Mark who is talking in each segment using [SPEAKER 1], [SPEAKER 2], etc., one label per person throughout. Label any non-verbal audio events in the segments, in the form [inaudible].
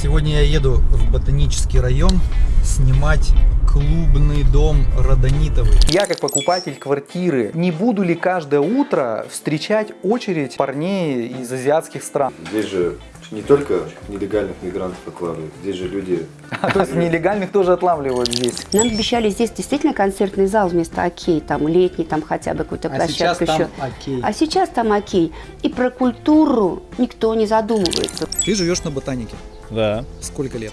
[SPEAKER 1] Сегодня я еду в ботанический район снимать клубный дом Родонитовый.
[SPEAKER 2] Я как покупатель квартиры не буду ли каждое утро встречать очередь парней из азиатских стран?
[SPEAKER 3] Здесь же не только нелегальных мигрантов отлавливают, здесь же люди... [laughs]
[SPEAKER 2] А, то есть нелегальных тоже отлавливают здесь.
[SPEAKER 4] Нам обещали здесь действительно концертный зал вместо окей, там летний, там хотя бы какую-то
[SPEAKER 1] А сейчас
[SPEAKER 4] площадку
[SPEAKER 1] там
[SPEAKER 4] еще.
[SPEAKER 1] окей.
[SPEAKER 4] А сейчас там окей. И про культуру никто не задумывается.
[SPEAKER 1] Ты живешь на ботанике.
[SPEAKER 5] Да.
[SPEAKER 1] Сколько лет?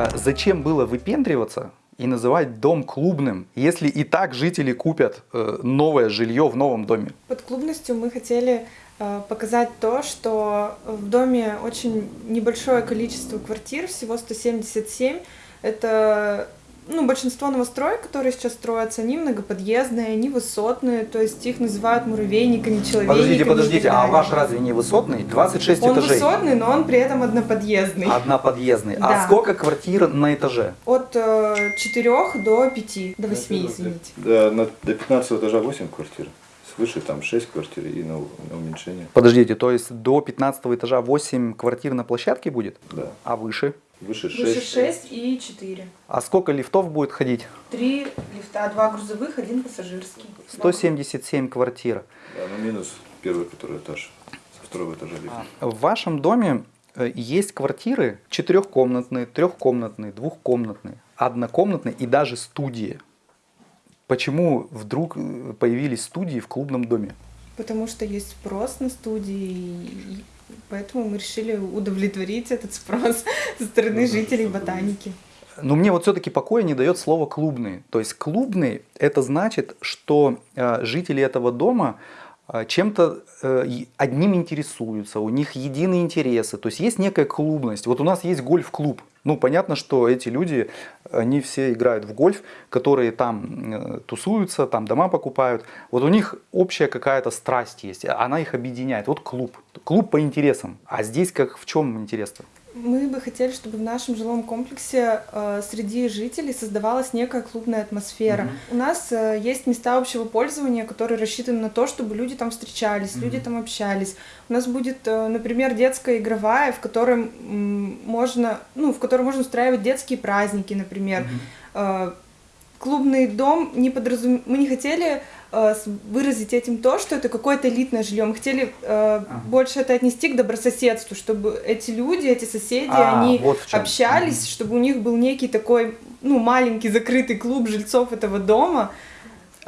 [SPEAKER 2] А Зачем было выпендриваться и называть дом клубным, если и так жители купят э, новое жилье в новом доме?
[SPEAKER 6] Под клубностью мы хотели э, показать то, что в доме очень небольшое количество квартир, всего 177. Это ну, большинство новостроек, которые сейчас строятся, они многоподъездные, они высотные, то есть их называют муравейниками, человейниками.
[SPEAKER 2] Подождите, подождите, а ваш разве не высотный? 26
[SPEAKER 6] Он
[SPEAKER 2] этажей.
[SPEAKER 6] высотный, но он при этом одноподъездный.
[SPEAKER 2] Одноподъездный. А
[SPEAKER 6] Да.
[SPEAKER 2] сколько квартир на этаже?
[SPEAKER 6] От 4 до 5, до 8, извините.
[SPEAKER 3] Да, на- до 15 этажа 8 квартир, свыше там 6 квартир и на, на уменьшение.
[SPEAKER 2] Подождите, то есть до 15 этажа 8 квартир на площадке будет?
[SPEAKER 3] Да,
[SPEAKER 2] А выше?
[SPEAKER 3] Выше 6.
[SPEAKER 6] Выше 6 и 4.
[SPEAKER 2] А сколько лифтов будет ходить?
[SPEAKER 6] Три лифта, два грузовых, один пассажирский.
[SPEAKER 2] 177 квартир.
[SPEAKER 3] Да, ну минус первый, который этаж, со второго этажа лифт.
[SPEAKER 2] В вашем доме э, есть квартиры четырехкомнатные, трехкомнатные, двухкомнатные, однокомнатные и даже студии. Почему вдруг э, появились студии в клубном доме?
[SPEAKER 6] Потому что есть спрос на студии, и поэтому мы решили удовлетворить этот спрос со стороны жителей ботаники.
[SPEAKER 2] Но мне вот все-таки покоя не дает слово клубный. То есть клубный это значит, что э, жители этого дома чем-то э, одним интересуются, у них единые интересы, то есть есть некая клубность. Вот у нас есть гольф-клуб. Ну, понятно, что эти люди, они все играют в гольф, которые там э, тусуются, там дома покупают. Вот у них общая какая-то страсть есть, она их объединяет. Вот клуб. Клуб по интересам. А здесь как в чем интерес-то?
[SPEAKER 6] Мы бы хотели, чтобы в нашем жилом комплексе э, среди жителей создавалась некая клубная атмосфера. У нас э, есть места общего пользования, которые рассчитаны на то, чтобы люди там встречались, люди там общались. У нас будет, э, например, детская игровая, в которой можно, ну, в которой можно устраивать детские праздники, например. Э, клубный дом не подразум... мы не хотели э, выразить этим то, что это какое-то элитное жилье. Мы хотели э, больше это отнести к добрососедству, чтобы эти люди, эти соседи,
[SPEAKER 2] А,
[SPEAKER 6] они
[SPEAKER 2] вот
[SPEAKER 6] общались, чтобы у них был некий такой, ну, маленький закрытый клуб жильцов этого дома.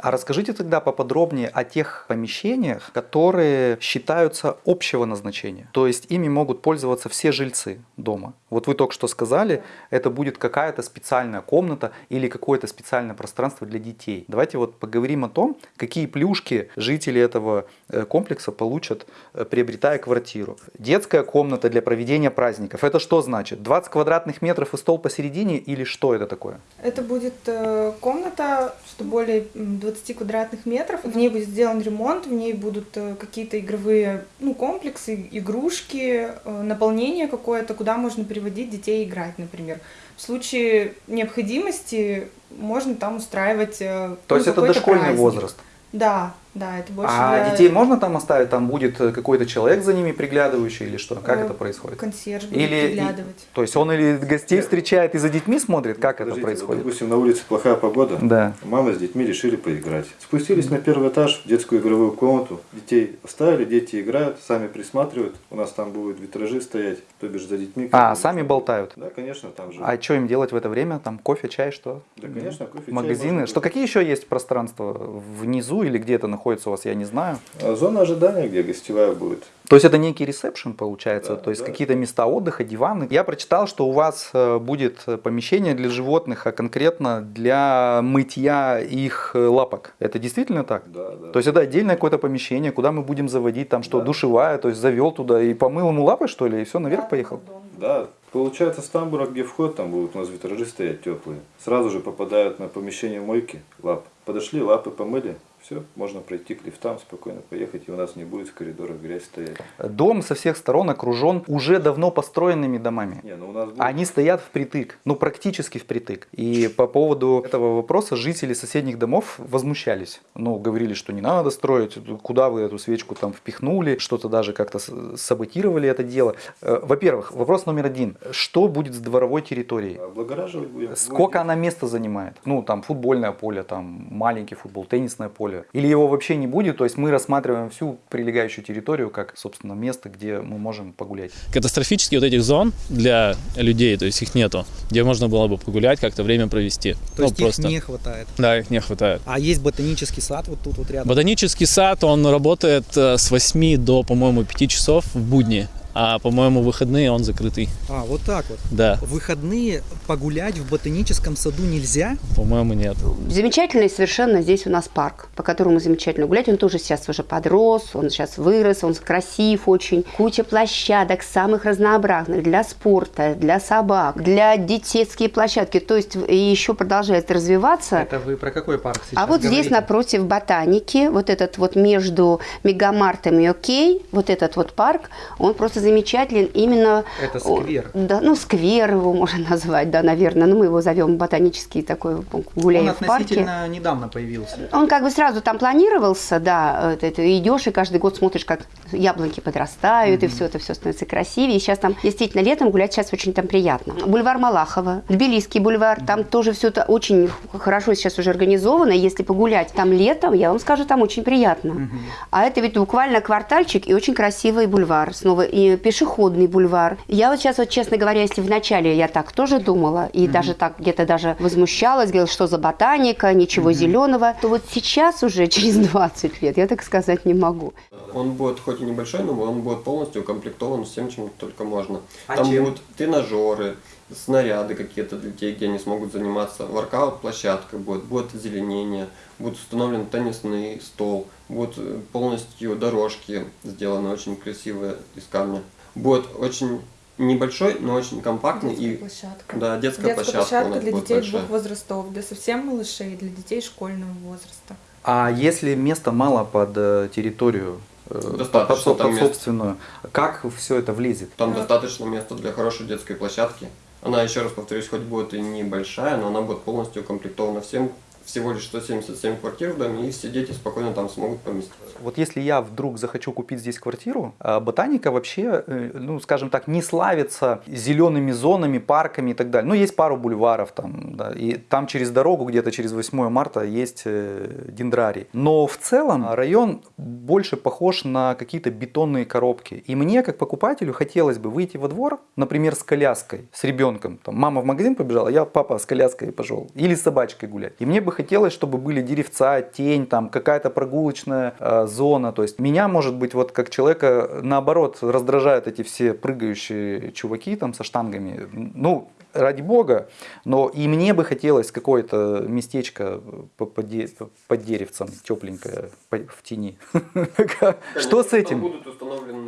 [SPEAKER 2] А расскажите тогда поподробнее о тех помещениях, которые считаются общего назначения. То есть ими могут пользоваться все жильцы дома. Вот вы только что сказали, это будет какая-то специальная комната или какое-то специальное пространство для детей. Давайте вот поговорим о том, какие плюшки жители этого э, комплекса получат, э, приобретая квартиру. Детская комната для проведения праздников. Это что значит? 20 квадратных метров и стол посередине или что это такое?
[SPEAKER 6] Это будет э, комната, что более м, 20 квадратных метров. В ней будет сделан ремонт, в ней будут э, какие-то игровые ну, комплексы, игрушки, э, наполнение какое-то, куда можно приводить детей играть, например. В случае необходимости можно там устраивать. э,
[SPEAKER 2] То
[SPEAKER 6] ну,
[SPEAKER 2] есть это дошкольный
[SPEAKER 6] праздник.
[SPEAKER 2] возраст.
[SPEAKER 6] Да, да, это больше
[SPEAKER 2] А
[SPEAKER 6] для-
[SPEAKER 2] детей можно там оставить? Там будет э, какой-то человек за ними приглядывающий или что? Как
[SPEAKER 6] э,
[SPEAKER 2] это происходит?
[SPEAKER 6] Консьерж будет
[SPEAKER 2] Или
[SPEAKER 6] приглядывать.
[SPEAKER 2] и- то есть он или гостей встречает и за детьми смотрит? Как это
[SPEAKER 3] Подождите, вот,
[SPEAKER 2] происходит?
[SPEAKER 3] допустим, на улице плохая погода,
[SPEAKER 2] Да.
[SPEAKER 3] мама с детьми решили поиграть. Спустились на первый этаж в детскую игровую комнату, детей оставили, дети играют, сами присматривают. У нас там будут витражи стоять, то бишь за детьми.
[SPEAKER 2] А, сами болтают.
[SPEAKER 3] Да, конечно, там же.
[SPEAKER 2] А что им делать в это время? Там кофе, чай, что?
[SPEAKER 3] Да, конечно, кофе, чай
[SPEAKER 2] Магазины. Что какие еще есть пространства внизу или где это находится у вас, я не знаю.
[SPEAKER 3] А Зона ожидания, где гостевая будет.
[SPEAKER 2] То есть это некий ресепшн получается,
[SPEAKER 3] Да,
[SPEAKER 2] то есть
[SPEAKER 3] да.
[SPEAKER 2] какие-то места отдыха, диваны. Я прочитал, что у вас э, будет э, помещение для животных, а конкретно для мытья их э, лапок. Это действительно так?
[SPEAKER 3] Да, да.
[SPEAKER 2] То есть это отдельное какое-то помещение, куда мы будем заводить, там что,
[SPEAKER 3] Да.
[SPEAKER 2] душевая, то есть завел туда и помыл ему лапы, что ли, и все, наверх поехал?
[SPEAKER 3] Да, получается с тамбура, где вход, там будут у нас витражи стоять теплые. Сразу же попадают на помещение мойки лап. Подошли, лапы помыли, Все, можно пройти к лифтам, спокойно поехать, и у нас не будет в коридорах грязь стоять.
[SPEAKER 2] Дом со всех сторон окружен уже давно построенными домами.
[SPEAKER 3] Не, ну у нас будет...
[SPEAKER 2] Они стоят впритык, ну практически впритык. И по поводу этого вопроса жители соседних домов возмущались. Ну, говорили, что не надо строить, куда вы эту свечку там впихнули, что-то даже как-то саботировали это дело. Э, Во-первых, вопрос номер один. Что будет с дворовой территорией?
[SPEAKER 3] Облагораживать будем.
[SPEAKER 2] Сколько она места занимает? Ну, там футбольное поле, там маленький футбол, теннисное поле. Или его вообще не будет? То есть мы рассматриваем всю прилегающую территорию как, собственно, место, где мы можем погулять.
[SPEAKER 5] Катастрофически вот этих зон для людей, то есть их нету, где можно было бы погулять, как-то время провести.
[SPEAKER 1] То
[SPEAKER 5] Ну,
[SPEAKER 1] есть их не хватает.
[SPEAKER 5] Да, их не хватает.
[SPEAKER 1] А есть ботанический сад вот тут вот рядом.
[SPEAKER 5] Ботанический сад, он работает э, с 8 до, по-моему, 5 часов в будни, а, по-моему, выходные он закрытый.
[SPEAKER 1] А, вот так вот.
[SPEAKER 5] Да,
[SPEAKER 1] В выходные погулять в ботаническом саду нельзя?
[SPEAKER 5] по-моему, нет.
[SPEAKER 4] Замечательный совершенно здесь у нас парк, по которому замечательно гулять. Он тоже сейчас уже подрос, он сейчас вырос, он красив очень. Куча площадок самых разнообразных для спорта, для собак, для детские площадки. То есть и еще продолжает развиваться.
[SPEAKER 2] Это вы про какой парк сейчас
[SPEAKER 4] А вот здесь напротив ботаники, вот этот вот между Мегамартом и Окей, вот этот вот парк, он просто замечателен именно...
[SPEAKER 2] Это сквер.
[SPEAKER 4] Да, ну сквер его можно [laughs] назвать, да, наверное. Ну мы его зовем ботанический такой, гуляем
[SPEAKER 1] Он
[SPEAKER 4] в парке.
[SPEAKER 1] относительно недавно появился.
[SPEAKER 4] Он как бы сразу там планировался, да, это, это идешь и каждый год смотришь, как яблоньки подрастают, и все это все становится красивее. И сейчас там действительно летом гулять сейчас очень там приятно. Бульвар Малахова, Тбилисский бульвар, там тоже все это очень хорошо сейчас уже организовано. Если погулять там летом, я вам скажу, там очень приятно. А это ведь буквально квартальчик и очень красивый бульвар. Снова и пешеходный бульвар. Я вот сейчас, вот честно говоря, если вначале я так тоже думала, и даже так где-то даже возмущалась, говорила, что за ботаника, ничего зеленого, то вот сейчас уже [laughs] через 20 лет я так сказать не могу.
[SPEAKER 7] Он будет хоть и небольшой, но он будет полностью укомплектован всем, чем только можно.
[SPEAKER 2] А
[SPEAKER 7] Там
[SPEAKER 2] чем?
[SPEAKER 7] будут тренажеры, снаряды какие-то для детей, где они смогут заниматься. Воркаут-площадка будет, будет озеленение, будет установлен теннисный стол, будут э, полностью дорожки сделаны очень красивые из камня. Будет очень небольшой, но очень компактный
[SPEAKER 6] Детская
[SPEAKER 7] и
[SPEAKER 6] площадка.
[SPEAKER 7] да, детская,
[SPEAKER 6] Детская
[SPEAKER 7] площадка,
[SPEAKER 6] площадка, для детей
[SPEAKER 7] большая.
[SPEAKER 6] двух возрастов, для совсем малышей, для детей школьного возраста.
[SPEAKER 2] А если места мало под э, территорию, э, под,
[SPEAKER 7] Достаточно
[SPEAKER 2] под- под
[SPEAKER 7] места.
[SPEAKER 2] собственную, как все это влезет?
[SPEAKER 7] Там
[SPEAKER 6] Да.
[SPEAKER 7] достаточно места для хорошей детской площадки. Она, еще раз повторюсь, хоть будет и небольшая, но она будет полностью укомплектована всем. Всего лишь 177 квартир в доме, и все дети спокойно там смогут поместиться.
[SPEAKER 2] Вот если я вдруг захочу купить здесь квартиру, а, ботаника вообще, э, ну, скажем так, не славится зелеными зонами, парками и так далее. Ну, есть пару бульваров там, да, и там через дорогу, где-то через 8 марта, есть э, дендрарий. Но в целом район больше похож на какие-то бетонные коробки. И мне, как покупателю, хотелось бы выйти во двор, например, с коляской, с ребенком. Там, мама в магазин побежала, я папа с коляской пошел. Или с собачкой гулять. И мне бы хотелось, чтобы были деревца, тень, там какая-то прогулочная э, зона. То есть меня, может быть, вот как человека, наоборот, раздражают эти все прыгающие чуваки там со штангами. Ну, ради бога, но и мне бы хотелось какое-то местечко по- по де- под деревцем, тепленькое, в тени. [laughs] Что с этим?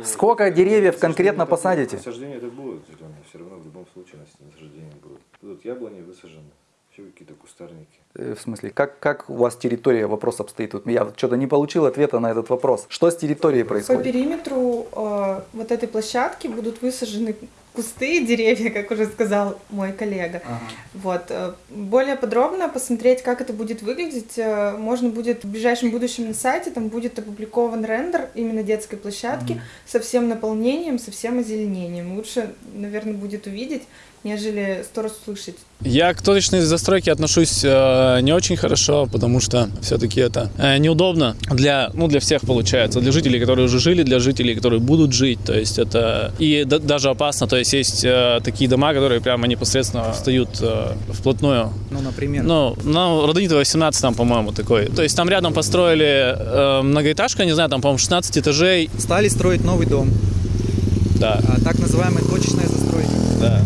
[SPEAKER 2] Сколько деревьев конкретно посадите?
[SPEAKER 3] Насаждения это зеленые, все равно в любом случае нас- насаждения будут. Будут яблони высажены, еще какие-то кустарники.
[SPEAKER 2] Э, В смысле, как, как у вас территория, вопрос обстоит? Вот я что-то не получил ответа на этот вопрос. Что с территорией
[SPEAKER 6] По
[SPEAKER 2] происходит?
[SPEAKER 6] периметру э, вот этой площадки будут высажены кусты и деревья, как уже сказал мой коллега. Вот. э, Более подробно посмотреть, как это будет выглядеть, э, можно будет в ближайшем будущем на сайте, там будет опубликован рендер именно детской площадки со всем наполнением, со всем озеленением.Лучше, наверное, будет увидеть, нежели сто раз услышать.
[SPEAKER 5] Я к точечной застройке отношусь э, не очень хорошо, потому что все-таки это э, неудобно для, ну, для всех получается, для жителей, которые уже жили, для жителей, которые будут жить, то есть это и да- даже опасно, то есть есть э, такие дома, которые прямо непосредственно встают э, вплотную.
[SPEAKER 1] Ну, например.
[SPEAKER 5] Ну, ну, Родонитова 18 там, по-моему, такой. То есть там рядом построили э, многоэтажку, я не знаю, там, по-моему, 16 этажей,
[SPEAKER 1] Стали строить новый дом,
[SPEAKER 5] да,
[SPEAKER 1] а, так называемая точечная застройка.
[SPEAKER 5] да.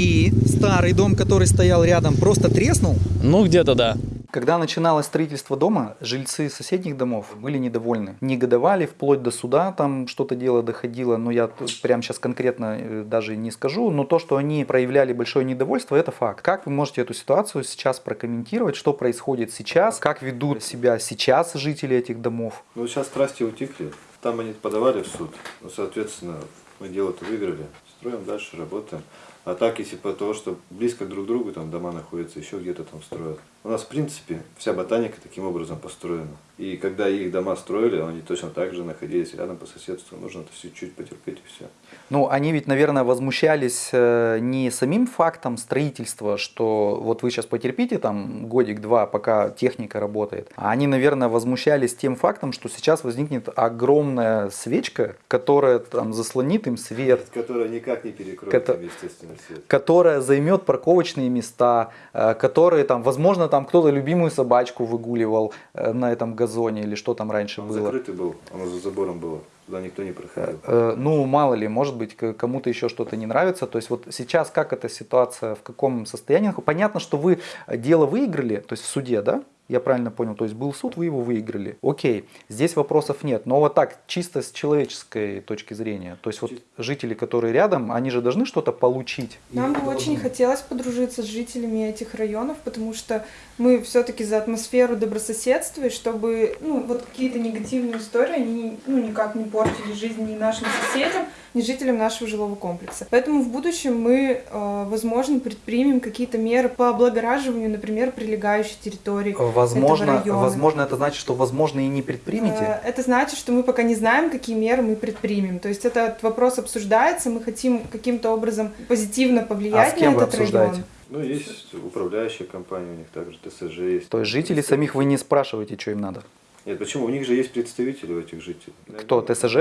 [SPEAKER 1] И старый дом, который стоял рядом, просто треснул.
[SPEAKER 5] Ну, где-то да.
[SPEAKER 2] Когда начиналось строительство дома, жильцы соседних домов были недовольны. Негодовали вплоть до суда, там что-то дело доходило, но я тут прямо сейчас конкретно э, даже не скажу, но то, что они проявляли большое недовольство, это факт. Как вы можете эту ситуацию сейчас прокомментировать, что происходит сейчас, как ведут себя сейчас жители этих домов?
[SPEAKER 3] Ну, сейчас страсти утихли. Там они подавали в суд. Ну, соответственно, мы дело-то выиграли. Строим дальше, работаем. А так, если по того, что близко друг к другу там дома находятся, еще где-то там строят. У нас, в принципе, вся ботаника таким образом построена. И когда их дома строили, они точно так же находились рядом по соседству. Нужно это чуть-чуть потерпеть и все.
[SPEAKER 2] Ну, они ведь, наверное, возмущались э, не самим фактом строительства, что вот вы сейчас потерпите там годик-два, пока техника работает, а они, наверное, возмущались тем фактом, что сейчас возникнет огромная свечка, которая там заслонит им свет,
[SPEAKER 3] Которая никак не перекроет,
[SPEAKER 2] Кото-
[SPEAKER 3] им, естественно, свет.
[SPEAKER 2] которая займет парковочные места, э, которые там, возможно, там кто-то любимую собачку выгуливал э, на этом газоне или что там раньше
[SPEAKER 3] Он
[SPEAKER 2] было.
[SPEAKER 3] закрытый был, он за забором было. Туда никто не проходил.
[SPEAKER 2] Э, Ну, мало ли, может быть, кому-то еще что-то не нравится. То есть вот сейчас как эта ситуация, в каком состоянии? Понятно, что вы дело выиграли, то есть в суде, да? Я правильно понял, то есть был суд, вы его выиграли. Окей, здесь вопросов нет. Но вот так, чисто с человеческой точки зрения, то есть вот жители, которые рядом, они же должны что-то получить.
[SPEAKER 6] Нам бы очень хотелось подружиться с жителями этих районов, потому что мы все-таки за атмосферу добрососедства, и чтобы ну, вот какие-то негативные истории, они ну, никак не портили жизнь ни нашим соседям, ни жителям нашего жилого комплекса. Поэтому в будущем мы, э, возможно, предпримем какие-то меры по облагораживанию, например, прилегающей территории.
[SPEAKER 2] Возможно,
[SPEAKER 6] этого района.
[SPEAKER 2] возможно, это значит, что возможно и не предпримете.
[SPEAKER 6] Э, Это значит, что мы пока не знаем, какие меры мы предпримем. То есть этот вопрос обсуждается, мы хотим каким-то образом позитивно повлиять
[SPEAKER 2] А
[SPEAKER 6] на этот
[SPEAKER 2] обсуждаете?
[SPEAKER 6] район.
[SPEAKER 3] Ну, есть управляющая компания, у них также ТСЖ есть.
[SPEAKER 2] То есть жителей самих вы не спрашиваете, что им надо.
[SPEAKER 3] Нет, почему? У них же есть представители у этих жителей.
[SPEAKER 2] Кто, ТСЖ?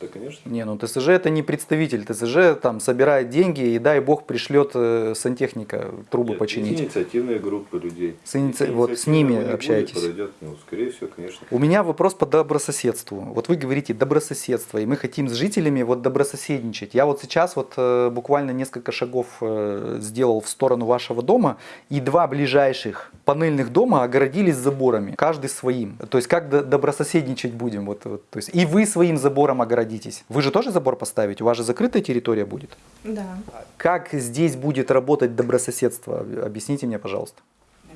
[SPEAKER 3] Да, конечно.
[SPEAKER 2] Не, ну ТСЖ это не представитель. ТСЖ там собирает деньги и дай бог пришлет э, сантехника трубы
[SPEAKER 3] Нет,
[SPEAKER 2] починить.
[SPEAKER 3] Есть инициативные группы людей.
[SPEAKER 2] С иници- вот с ними
[SPEAKER 3] не будет,
[SPEAKER 2] общаетесь?
[SPEAKER 3] Подойдет, ну, скорее всего, конечно.
[SPEAKER 2] У меня вопрос по добрососедству. Вот вы говорите добрососедство, и мы хотим с жителями вот добрососедничать. Я вот сейчас вот э, буквально несколько шагов э, сделал в сторону вашего дома, и два ближайших панельных дома огородились заборами, каждый своим. То есть как до- добрососедничать будем? Вот, вот, то есть и вы своим забором огородитесь. Вы же тоже забор поставите? У вас же закрытая территория будет.
[SPEAKER 6] Да.
[SPEAKER 2] Как здесь будет работать добрососедство? Объясните мне, пожалуйста.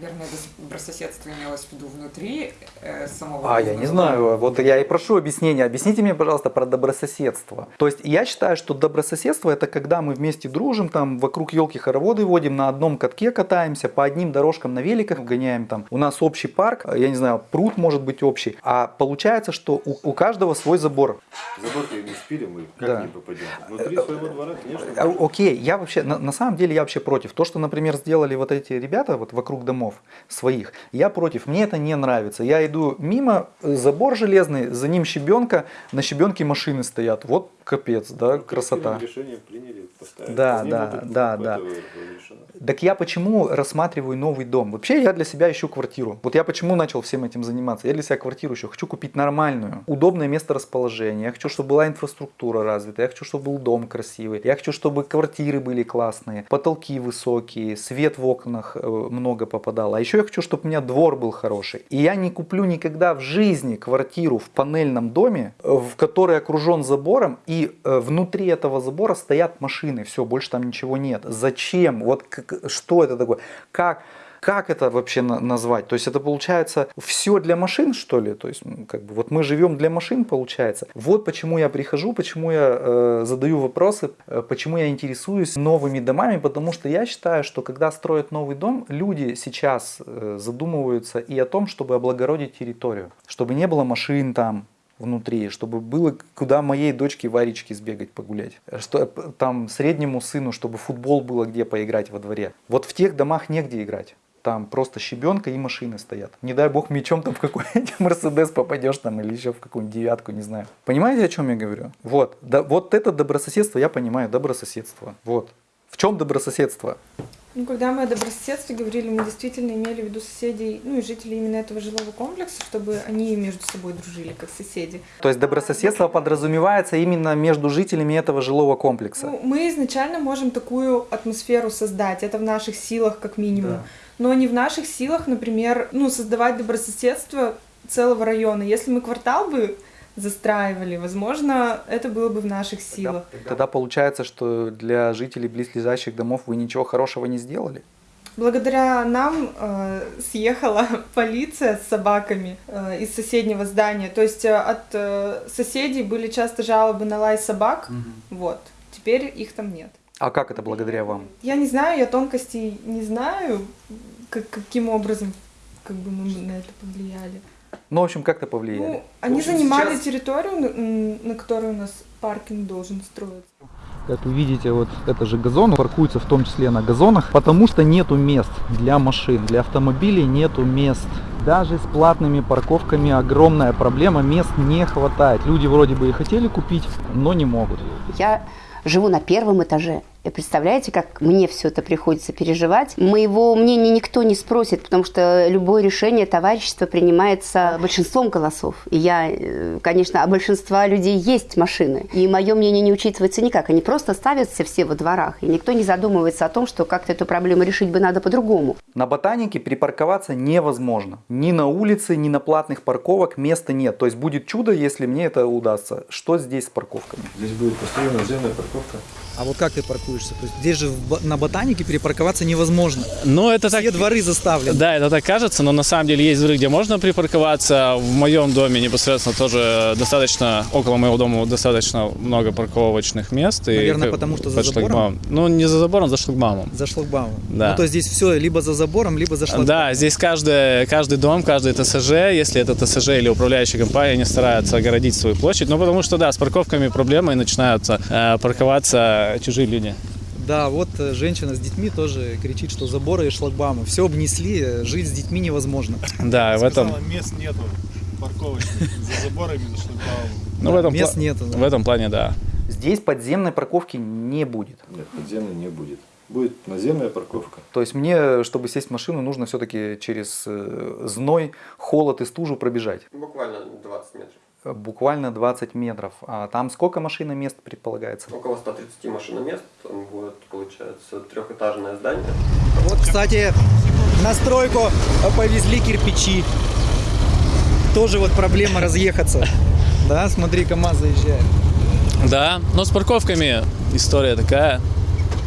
[SPEAKER 8] Наверное, это добрососедство имелось в виду внутри э, самого
[SPEAKER 2] А, я не знаю. Вот я и прошу объяснения. Объясните мне, пожалуйста, про добрососедство. То есть я считаю, что добрососедство это когда мы вместе дружим, там вокруг елки хороводы водим, на одном катке катаемся, по одним дорожкам на великах гоняем. Там у нас общий парк, я не знаю, пруд может быть общий. А получается, что у, у каждого свой забор.
[SPEAKER 3] Забор не спилим, мы как
[SPEAKER 2] Да.
[SPEAKER 3] не попадем. Внутри своего двора, конечно.
[SPEAKER 2] А, Окей, я вообще, на, на самом деле я вообще против. То, что, например, сделали вот эти ребята вот вокруг домов своих, я против. Мне это не нравится. Я иду мимо, э, забор железный, за ним щебенка, на щебенке машины стоят. Вот капец, да, красота.
[SPEAKER 3] Решение приняли, поставили.
[SPEAKER 2] Да, да, да, да. Так я почему рассматриваю новый дом? Вообще я для себя ищу квартиру. Вот я почему начал всем этим заниматься? Я для себя квартиру ищу. Хочу купить нормальную, удобное место расположения. Я хочу, чтобы была инфраструктура развита. Я хочу, чтобы был дом красивый. Я хочу, чтобы квартиры были классные, потолки высокие, свет в окнах э, много попадал. А еще я хочу, чтобы у меня двор был хороший. И я не куплю никогда в жизни квартиру в панельном доме, э, в который окружен забором, и э, внутри этого забора стоят машины. Все, больше там ничего нет. Зачем? Вот как- что это такое? Как? Как это вообще на- назвать? То есть это получается все для машин, что ли? То есть как бы вот мы живем для машин, получается. Вот почему я прихожу, почему я э, задаю вопросы, э, почему я интересуюсь новыми домами, потому что я считаю, что когда строят новый дом, люди сейчас э, задумываются и о том, чтобы облагородить территорию, чтобы не было машин там, внутри, чтобы было куда моей дочке Варечке сбегать погулять. Что э, там среднему сыну, чтобы футбол было где поиграть во дворе. Вот в тех домах негде играть. Там просто щебенка и машины стоят. Не дай бог мечом там в какой-нибудь [laughs] Мерседес попадешь там или еще в какую-нибудь девятку, не знаю. Понимаете, о чем я говорю? Вот. Да, вот это добрососедство, я понимаю, добрососедство. Вот. В чем добрососедство?
[SPEAKER 6] Ну, когда мы о добрососедстве говорили, мы действительно имели в виду соседей, ну и жителей именно этого жилого комплекса, чтобы они между собой дружили, как соседи.
[SPEAKER 2] То есть добрососедство подразумевается именно между жителями этого жилого комплекса.
[SPEAKER 6] Ну, мы изначально можем такую атмосферу создать, это в наших силах как минимум. Но не в наших силах, например, ну, создавать добрососедство целого района. Если мы квартал бы застраивали, возможно, это было бы в наших силах.
[SPEAKER 2] Тогда получается, что для жителей близлежащих домов вы ничего хорошего не сделали?
[SPEAKER 6] Благодаря нам э, съехала [laughs] полиция с собаками э, из соседнего здания. То есть э, от э, соседей были часто жалобы на лай собак. Вот. Теперь их там нет.
[SPEAKER 2] А как это благодаря вам?
[SPEAKER 6] Я не знаю, я тонкостей не знаю, как, каким образом как бы мы на это повлияли.
[SPEAKER 2] Ну, в общем, как-то повлияли.
[SPEAKER 6] Ну, они
[SPEAKER 1] общем,
[SPEAKER 6] занимали
[SPEAKER 1] сейчас-
[SPEAKER 6] территорию, на, которой у нас паркинг должен строиться.
[SPEAKER 1] Как вы видите, вот это же газон, паркуется в том числе на газонах, потому что нету мест для машин, для автомобилей нету мест. Даже с платными парковками огромная проблема, мест не хватает. Люди вроде бы и хотели купить, но не могут.
[SPEAKER 4] Я живу на первом этаже. И представляете, как мне все это приходится переживать? Моего мнения никто не спросит, потому что любое решение товарищества принимается большинством голосов. И я, э, конечно, а большинства людей есть машины. И мое мнение не учитывается никак. Они просто ставятся все во дворах. И никто не задумывается о том, что как-то эту проблему решить бы надо по-другому.
[SPEAKER 2] На ботанике припарковаться невозможно. Ни на улице, ни на платных парковок места нет. То есть будет чудо, если мне это удастся. Что здесь с парковками?
[SPEAKER 3] Здесь будет построена наземная парковка.
[SPEAKER 1] А вот как ты паркуешься? То есть здесь же на ботанике перепарковаться невозможно.
[SPEAKER 5] Но это так...
[SPEAKER 1] Все дворы заставлены.
[SPEAKER 5] Да, это так кажется, но на самом деле есть дворы, где можно припарковаться. В моем доме непосредственно тоже достаточно, около моего дома достаточно много парковочных мест. и
[SPEAKER 1] Наверное,
[SPEAKER 5] как-
[SPEAKER 1] потому что за забором?
[SPEAKER 5] Ну, не за забором, за шлагбаумом.
[SPEAKER 1] За шлагбаумом.
[SPEAKER 5] Да.
[SPEAKER 1] Ну, то есть здесь все либо за забором, либо за шлагбаумом.
[SPEAKER 5] Да, здесь каждый, каждый дом, каждый ТСЖ, если это ТСЖ или управляющая компания, они стараются огородить свою площадь. Ну, потому что, да, с парковками проблемы, и начинаются э, парковаться чужие люди.
[SPEAKER 1] Да, вот э, женщина с детьми тоже кричит, что заборы и шлагбаумы. Все обнесли, э, жить с детьми невозможно.
[SPEAKER 5] Да, в этом,
[SPEAKER 9] мест нету парковочных за заборами, за шлагбаумом.
[SPEAKER 5] ну, в этом,
[SPEAKER 1] Мест
[SPEAKER 5] пла-
[SPEAKER 1] нету. да.
[SPEAKER 5] в этом плане, да.
[SPEAKER 2] Здесь подземной парковки не будет.
[SPEAKER 3] Нет, подземной не будет. Будет наземная парковка.
[SPEAKER 2] То есть мне, чтобы сесть в машину, нужно все-таки через э, зной, холод и стужу пробежать.
[SPEAKER 7] Буквально 20 метров.
[SPEAKER 2] Буквально 20 метров. А там сколько машиномест предполагается?
[SPEAKER 7] Около 130 машиномест. Там будет, получается, трехэтажное здание.
[SPEAKER 1] Вот, кстати, на стройку повезли кирпичи. Тоже вот проблема разъехаться. Да, смотри, КамАЗ заезжает.
[SPEAKER 5] Да, но с парковками история такая.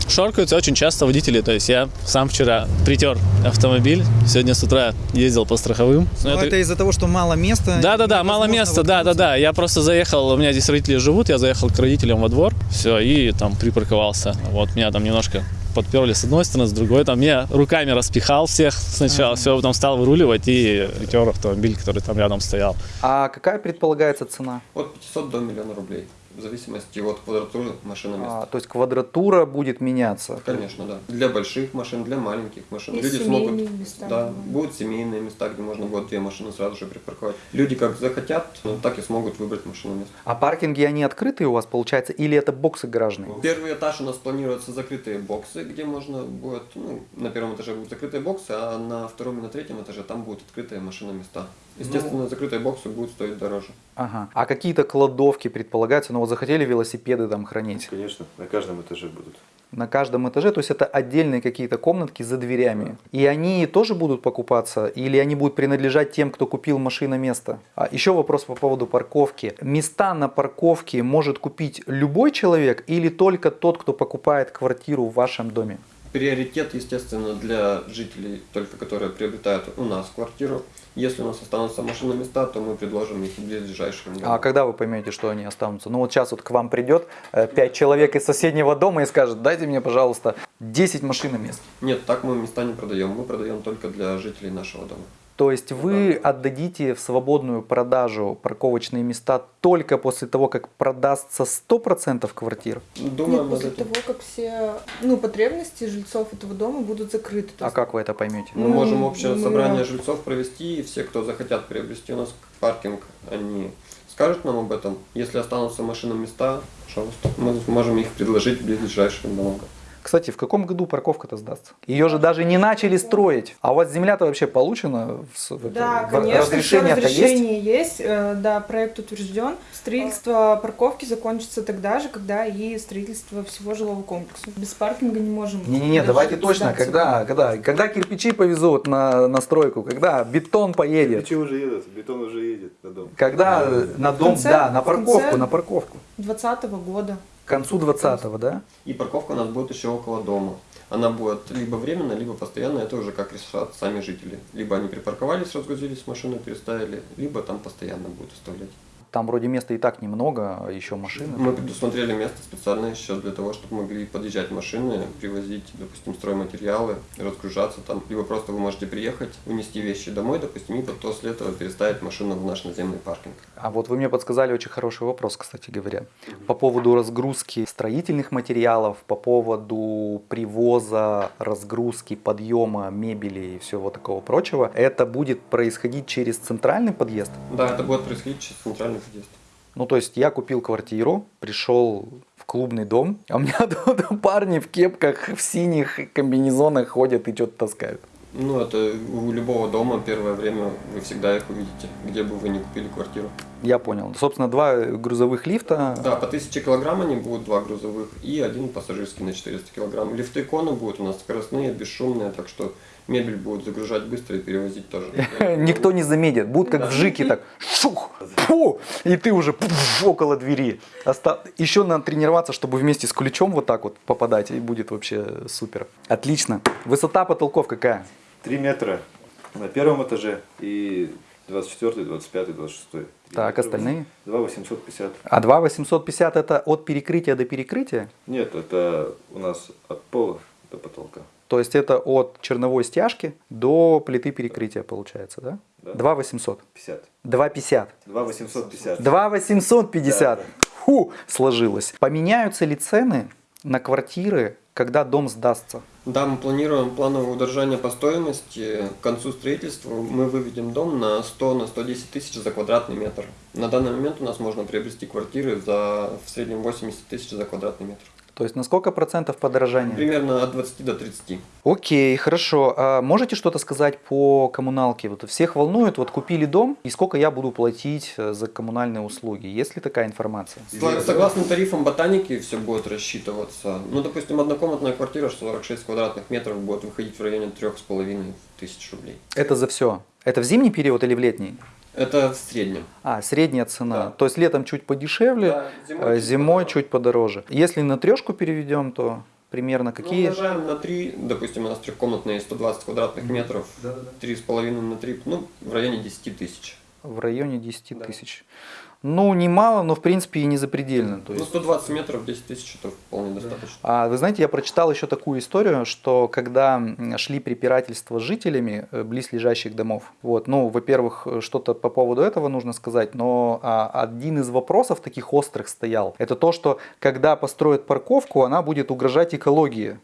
[SPEAKER 5] Шоркаются очень часто водители. То есть я сам вчера притер автомобиль, сегодня с утра ездил по страховым. Но
[SPEAKER 1] Но
[SPEAKER 5] это-
[SPEAKER 1] это из-за того, что мало места.
[SPEAKER 5] Да, да, да, мало места, да, да,
[SPEAKER 1] воткнуться.
[SPEAKER 5] да. Я просто заехал, у меня здесь родители живут, я заехал к родителям во двор, все, и там припарковался. Вот меня там немножко подперли с одной стороны, с другой. Там я руками распихал всех сначала, все, потом стал выруливать и притер автомобиль, который там рядом стоял.
[SPEAKER 2] А какая предполагается цена?
[SPEAKER 7] От 500 до миллиона рублей. В зависимости от квадратуры машиноместа.
[SPEAKER 2] А, то есть квадратура будет меняться.
[SPEAKER 7] Конечно, да. Для больших машин, для маленьких машин.
[SPEAKER 6] И
[SPEAKER 7] Люди
[SPEAKER 6] семейные
[SPEAKER 7] смогут.
[SPEAKER 6] места
[SPEAKER 7] Да, будут семейные места, где можно будет две машины сразу же припарковать. Люди как захотят, ну, так и смогут выбрать машиноместо.
[SPEAKER 2] А паркинги, они открытые у вас, получается, или это боксы гаражные?
[SPEAKER 7] Первый этаж у нас планируются закрытые боксы, где можно будет, ну, на первом этаже будут закрытые боксы, а на втором и на третьем этаже там будут открытые машиноместа. Естественно, закрытые боксы будут стоить дороже.
[SPEAKER 2] Ага. А какие-то кладовки предполагаются? Ну вот захотели велосипеды там хранить
[SPEAKER 3] Конечно, на каждом этаже будут.
[SPEAKER 2] на каждом этаже, то есть это отдельные какие-то комнатки за дверями. И они тоже будут покупаться или они будут принадлежать тем, кто купил машина место? А еще вопрос по поводу парковки. Места на парковке может купить любой человек или только тот, кто покупает квартиру в вашем доме?
[SPEAKER 7] Приоритет, естественно, для жителей, только которые приобретают у нас квартиру. Если у нас останутся машиноместа, то мы предложим их ближайшим
[SPEAKER 2] А когда вы поймете, что они останутся? Ну вот сейчас вот к вам придет э, пять человек из соседнего дома и скажет, дайте мне, пожалуйста, 10 машиномест.
[SPEAKER 7] Нет, так мы места не продаем. Мы продаем только для жителей нашего дома.
[SPEAKER 2] То есть вы отдадите в свободную продажу парковочные места только после того, как продастся 100% квартир?
[SPEAKER 7] Думаем
[SPEAKER 6] Нет, после
[SPEAKER 7] этим.
[SPEAKER 6] того, как все ну, потребности жильцов этого дома будут закрыты.
[SPEAKER 2] А
[SPEAKER 6] есть
[SPEAKER 2] как вы это поймете?
[SPEAKER 7] Мы
[SPEAKER 6] Ну,
[SPEAKER 7] можем общее
[SPEAKER 6] мы-
[SPEAKER 7] собрание жильцов провести, и все, кто захотят приобрести у нас паркинг, они скажут нам об этом. Если останутся машиноместа, пожалуйста, мы можем их предложить ближайшим домам.
[SPEAKER 2] Кстати, в каком году парковка-то сдастся? Ее же даже не начали строить. А у вас земля-то вообще получена? В,
[SPEAKER 6] Да,
[SPEAKER 2] в-
[SPEAKER 6] конечно, всё
[SPEAKER 2] разрешение-то есть?
[SPEAKER 6] разрешение есть, э, да, проект утвержден. Строительство парковки закончится тогда же, когда и строительство всего жилого комплекса. Без паркинга не можем.
[SPEAKER 2] Не-не-не, давайте точно, когда, когда, когда кирпичи повезут на, на стройку, когда бетон поедет,
[SPEAKER 3] Кирпичи уже едут, бетон уже едет на дом.
[SPEAKER 2] когда э, на дом,
[SPEAKER 6] конце-
[SPEAKER 2] да, на парковку, на парковку.
[SPEAKER 6] 2020 года.
[SPEAKER 2] К концу 20-го, да?
[SPEAKER 7] И парковка у нас будет еще около дома. Она будет либо временная, либо постоянная, это уже как решат сами жители. Либо они припарковались, разгрузились, машину переставили, либо там постоянно будут оставлять.
[SPEAKER 2] Там вроде места и так немного, а еще машины.
[SPEAKER 7] Мы предусмотрели место специально сейчас для того, чтобы могли подъезжать машины, привозить, допустим, стройматериалы, разгружаться там. Либо просто вы можете приехать, унести вещи домой, допустим, и потом после этого переставить машину в наш наземный паркинг.
[SPEAKER 2] А вот вы мне подсказали очень хороший вопрос, кстати говоря. По поводу разгрузки строительных материалов, по поводу привоза, разгрузки, подъема мебели и всего такого прочего. Это будет происходить через центральный подъезд?
[SPEAKER 7] Да, это будет происходить через центральный подъезд.
[SPEAKER 2] Ну, то есть я купил квартиру, пришел в клубный дом, а у меня [laughs] тут парни в кепках, в синих комбинезонах ходят и что-то таскают.
[SPEAKER 7] Ну, это у любого дома первое время вы всегда их увидите, где бы вы ни купили квартиру.
[SPEAKER 2] Я понял. Собственно, два грузовых лифта.
[SPEAKER 7] Да, по 1000 килограмм они будут, два грузовых, и один пассажирский на 400 килограмм. Лифты иконы будут у нас скоростные, бесшумные, так что мебель будут загружать быстро и перевозить тоже. [laughs]
[SPEAKER 2] Никто не заметит. Будут как в Жике так шух, фу, и ты уже около двери. Еще надо тренироваться, чтобы вместе с ключом вот так вот попадать, и будет вообще супер. Отлично. Высота потолков какая?
[SPEAKER 3] 3 метра на первом этаже и 24, 25, 26.
[SPEAKER 2] Так, остальные?
[SPEAKER 3] 2 850.
[SPEAKER 2] А 2 850 это от перекрытия до перекрытия?
[SPEAKER 3] Нет, это у нас от пола до потолка.
[SPEAKER 2] То есть это от черновой стяжки до плиты перекрытия получается, да?
[SPEAKER 3] Да.
[SPEAKER 2] 2 800.
[SPEAKER 3] 50.
[SPEAKER 2] 2 50.
[SPEAKER 3] 2 850.
[SPEAKER 2] 2 850.
[SPEAKER 3] Да.
[SPEAKER 2] Фу, сложилось. Поменяются ли цены на квартиры, когда дом сдастся?
[SPEAKER 7] Да, мы планируем плановое удержание по стоимости. К концу строительства мы выведем дом на 100 на 110 тысяч за квадратный метр. На данный момент у нас можно приобрести квартиры за в среднем 80 тысяч за квадратный метр.
[SPEAKER 2] То есть на сколько процентов подорожания?
[SPEAKER 7] Примерно от 20 до 30.
[SPEAKER 2] Окей, хорошо. А можете что-то сказать по коммуналке? Вот всех волнует, вот купили дом, и сколько я буду платить э, за коммунальные услуги? Есть ли такая информация?
[SPEAKER 7] Согласно тарифам ботаники все будет рассчитываться. Ну, допустим, однокомнатная квартира 46 квадратных метров будет выходить в районе 3,5 тысяч рублей.
[SPEAKER 2] Это за все. Это в зимний период или в летний?
[SPEAKER 7] Это в среднем.
[SPEAKER 2] А, средняя цена.
[SPEAKER 7] Да.
[SPEAKER 2] То есть летом чуть подешевле,
[SPEAKER 7] Да,
[SPEAKER 2] зимой,
[SPEAKER 7] зимой чуть
[SPEAKER 2] зимой
[SPEAKER 7] подороже.
[SPEAKER 2] чуть подороже. Если на трешку переведем, то примерно
[SPEAKER 7] Ну,
[SPEAKER 2] какие?
[SPEAKER 7] умножаем на 3, допустим, у нас трехкомнатные 120 квадратных метров, 3,5 на 3, ну, в районе 10 тысяч.
[SPEAKER 2] В районе 10 тысяч. Ну, немало, но в принципе и не запредельно. То
[SPEAKER 7] Ну,
[SPEAKER 2] есть...
[SPEAKER 7] 120 метров, 10 тысяч, это вполне достаточно.
[SPEAKER 2] А вы знаете, я прочитал еще такую историю, что когда шли препирательства с жителями э, близлежащих домов, вот, ну, во-первых, э, что-то по поводу этого нужно сказать, но а, один из вопросов таких острых стоял, это то, что когда построят парковку, она будет угрожать экологии.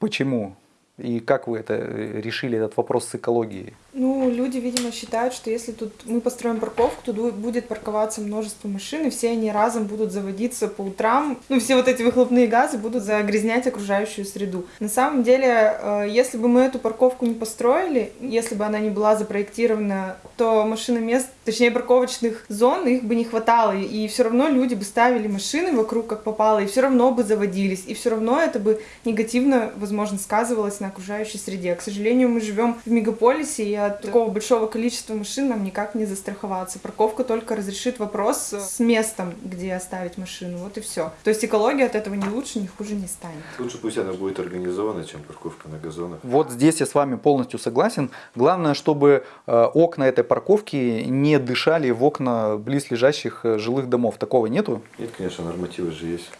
[SPEAKER 2] Почему? И как вы это э, решили, этот вопрос с экологией?
[SPEAKER 6] Ну, люди, видимо, считают, что если тут мы построим парковку, то будет парковаться множество машин, и все они разом будут заводиться по утрам. Ну, все вот эти выхлопные газы будут загрязнять окружающую среду. На самом деле, э, если бы мы эту парковку не построили, если бы она не была запроектирована, то машиномест, точнее парковочных зон, их бы не хватало, и все равно люди бы ставили машины вокруг как попало, и все равно бы заводились, и все равно это бы негативно, возможно, сказывалось на окружающей среде. К сожалению, мы живем в мегаполисе, и от такого большого количества машин нам никак не застраховаться. Парковка только разрешит вопрос с местом, где оставить машину. Вот и все. То есть экология от этого не лучше, не хуже не станет.
[SPEAKER 3] Лучше пусть она будет организована, чем парковка на газонах.
[SPEAKER 2] Вот здесь я с вами полностью согласен. Главное, чтобы э, окна этой парковки не дышали в окна близлежащих э, жилых домов. Такого нету?
[SPEAKER 3] Нет, конечно, нормативы же есть.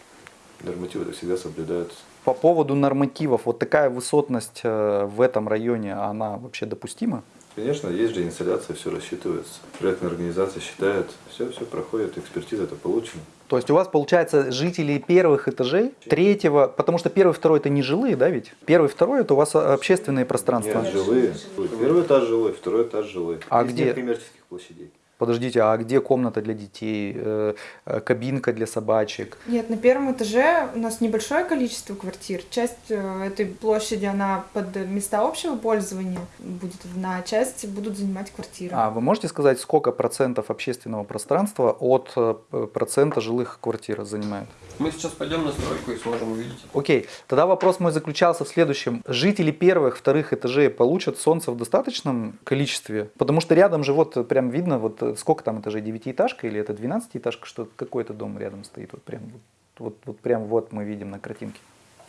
[SPEAKER 3] Нормативы всегда соблюдаются.
[SPEAKER 2] По поводу нормативов, вот такая высотность э, в этом районе, она вообще допустима?
[SPEAKER 3] Конечно, есть же инсталляция, все рассчитывается. Проектная организация считает, все, все проходит, экспертиза это получена.
[SPEAKER 2] То есть у вас, получается, жители первых этажей, третьего, потому что первый, второй это не жилые, да ведь? Первый, второй это у вас а, общественные пространства.
[SPEAKER 3] Нет, жилые. Первый этаж жилой, второй этаж жилой.
[SPEAKER 2] А
[SPEAKER 3] Здесь
[SPEAKER 2] где?
[SPEAKER 3] коммерческих площадей.
[SPEAKER 2] Подождите, а где комната для детей, э, э, кабинка для собачек?
[SPEAKER 6] Нет, на первом этаже у нас небольшое количество квартир. Часть э, этой площади, она под места общего пользования будет, на часть будут занимать квартиры.
[SPEAKER 2] А вы можете сказать, сколько процентов общественного пространства от процента жилых квартир занимает?
[SPEAKER 7] Мы сейчас пойдем на стройку и сможем увидеть.
[SPEAKER 2] Окей, тогда вопрос мой заключался в следующем. Жители первых, вторых этажей получат солнце в достаточном количестве? Потому что рядом же вот прям видно, вот сколько там этажей, девятиэтажка или это двенадцатиэтажка, что какой-то дом рядом стоит, вот прям вот, вот, вот прям вот мы видим на картинке.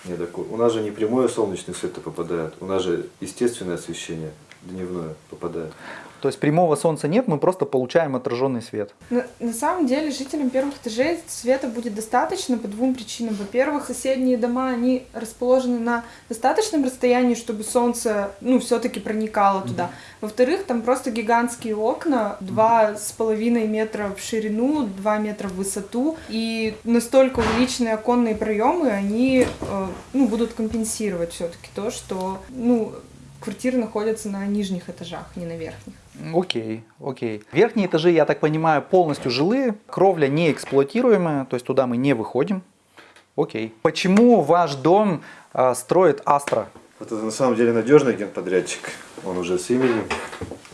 [SPEAKER 3] Не, так у нас же не прямое солнечный свет попадает, у нас же естественное освещение дневное попадает.
[SPEAKER 2] То есть прямого солнца нет, мы просто получаем отраженный свет.
[SPEAKER 6] На, на самом деле жителям первых этажей света будет достаточно по двум причинам. Во-первых, соседние дома, они расположены на достаточном расстоянии, чтобы солнце, ну, все-таки проникало туда. Во-вторых, там просто гигантские окна, два с половиной метра в ширину, два метра в высоту, и настолько увеличенные оконные проемы, они, э, ну, будут компенсировать все-таки то, что, ну, квартиры находятся на нижних этажах, не на верхних.
[SPEAKER 2] Окей, окей. Верхние этажи, я так понимаю, полностью жилые, кровля не эксплуатируемая, то есть туда мы не выходим. Окей. Почему ваш дом э, строит Астра?
[SPEAKER 3] Это на самом деле надежный генподрядчик. Он уже с именем,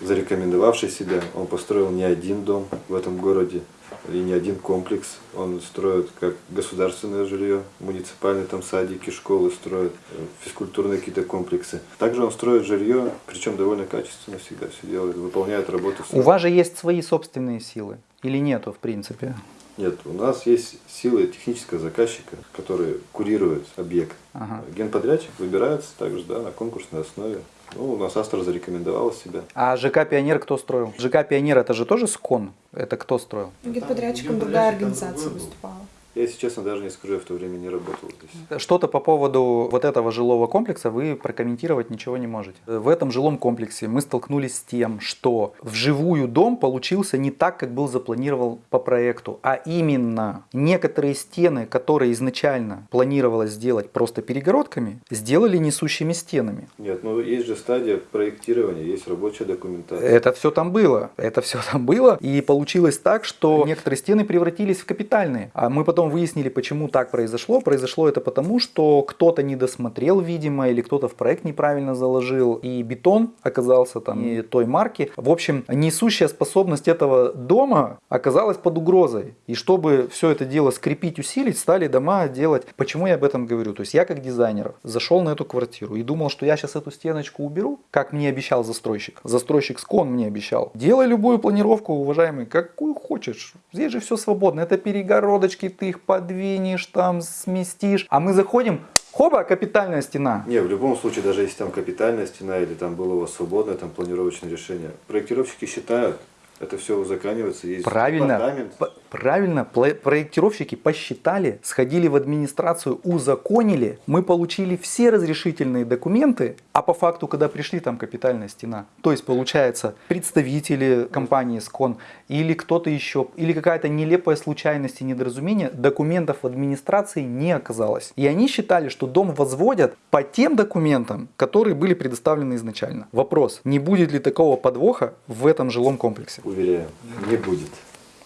[SPEAKER 3] зарекомендовавший себя. Он построил не один дом в этом городе и не один комплекс. Он строит как государственное жилье, муниципальные там садики, школы строит, э, физкультурные какие-то комплексы. Также он строит жилье, причем довольно качественно всегда все делает, выполняет работу.
[SPEAKER 2] У вас же есть свои собственные силы или нету в принципе?
[SPEAKER 3] Нет, у нас есть силы технического заказчика, который курирует объект.
[SPEAKER 2] Ага.
[SPEAKER 3] Генподрядчик выбирается также да, на конкурсной основе. Ну, у нас Астра зарекомендовала себя.
[SPEAKER 2] А ЖК Пионер кто строил? ЖК Пионер это же тоже СКОН? Это кто строил?
[SPEAKER 6] Генподрядчиком другая организация выступала.
[SPEAKER 3] Я, если честно, даже не скажу, я в то время не работал здесь.
[SPEAKER 2] Что-то по поводу вот этого жилого комплекса вы прокомментировать ничего не можете. В этом жилом комплексе мы столкнулись с тем, что вживую дом получился не так, как был запланирован по проекту, а именно некоторые стены, которые изначально планировалось сделать просто перегородками, сделали несущими стенами.
[SPEAKER 3] Нет, ну есть же стадия проектирования, есть рабочая документация.
[SPEAKER 2] Это все там было, это все там было, и получилось так, что некоторые стены превратились в капитальные, а мы потом выяснили, почему так произошло. Произошло это потому, что кто-то не досмотрел, видимо, или кто-то в проект неправильно заложил, и бетон оказался там не той марки. В общем, несущая способность этого дома оказалась под угрозой. И чтобы все это дело скрепить, усилить, стали дома делать. Почему я об этом говорю? То есть я как дизайнер зашел на эту квартиру и думал, что я сейчас эту стеночку уберу, как мне обещал застройщик. Застройщик Скон мне обещал. Делай любую планировку, уважаемый, какую хочешь. Здесь же все свободно. Это перегородочки, ты их подвинешь, там сместишь. А мы заходим, хоба, капитальная стена.
[SPEAKER 3] Не, в любом случае, даже если там капитальная стена или там было у вас свободное там планировочное решение, проектировщики считают, это все узаканивается, есть
[SPEAKER 2] Правильно, правильно, проектировщики посчитали, сходили в администрацию, узаконили, мы получили все разрешительные документы, а по факту, когда пришли, там капитальная стена. То есть, получается, представители компании СКОН или кто-то еще, или какая-то нелепая случайность и недоразумение, документов в администрации не оказалось. И они считали, что дом возводят по тем документам, которые были предоставлены изначально. Вопрос, не будет ли такого подвоха в этом жилом комплексе?
[SPEAKER 3] Уверяю, не будет.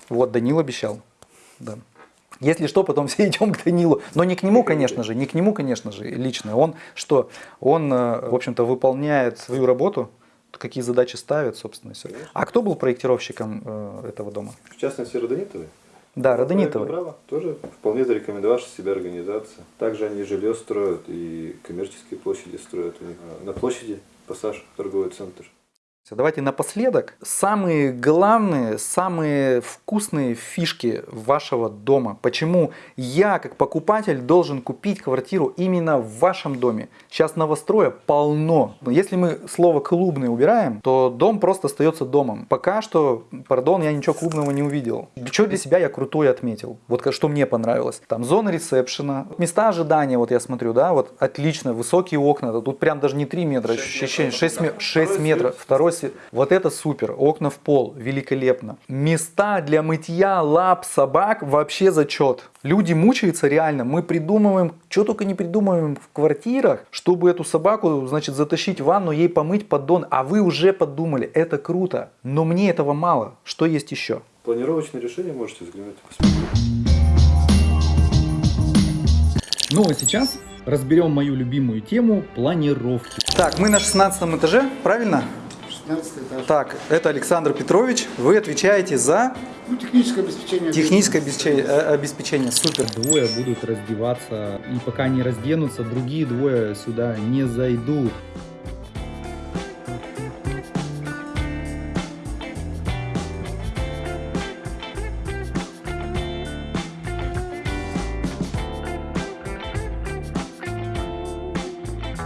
[SPEAKER 2] Вот Данил обещал. Да. Если что, потом [laughs] все идем к Данилу. Но не к нему, конечно же, не к нему, конечно же, лично. Он что? Он, э, в общем-то, выполняет свою работу, какие задачи ставит, собственно, все. А кто был проектировщиком э, этого дома?
[SPEAKER 3] В частности, Родонитовы.
[SPEAKER 2] Да, Родонитовый.
[SPEAKER 3] Браво, тоже вполне зарекомендовавшая себя организация. Также они жилье строят и коммерческие площади строят у них. А На площади пассаж торговый центр.
[SPEAKER 2] Давайте напоследок самые главные, самые вкусные фишки вашего дома. Почему я, как покупатель, должен купить квартиру именно в вашем доме? Сейчас новостроя полно. Если мы слово клубный убираем, то дом просто остается домом. Пока что, пардон, я ничего клубного не увидел. Что для себя я крутой отметил? Вот что мне понравилось. Там зона ресепшена, места ожидания, вот я смотрю, да, вот отлично, высокие окна. Тут прям даже не 3 метра, 6, 6, 6 метров. Второй осве- Вот это супер. Окна в пол. Великолепно. Места для мытья лап собак вообще зачет. Люди мучаются реально. Мы придумываем, что только не придумываем в квартирах, чтобы эту собаку, значит, затащить в ванну, ей помыть поддон. А вы уже подумали. Это круто. Но мне этого мало. Что есть еще?
[SPEAKER 3] Планировочное решение можете взглянуть и посмотреть.
[SPEAKER 1] Ну а сейчас разберем мою любимую тему планировки.
[SPEAKER 2] Так, мы на 16 этаже, правильно?
[SPEAKER 10] 16 этаж.
[SPEAKER 2] Так, это Александр Петрович. Вы отвечаете за
[SPEAKER 10] Ну, техническое обеспечение.
[SPEAKER 2] техническое обеспечение. э, обеспечение. Супер.
[SPEAKER 1] Двое будут раздеваться, и пока не разденутся, другие двое сюда не зайдут.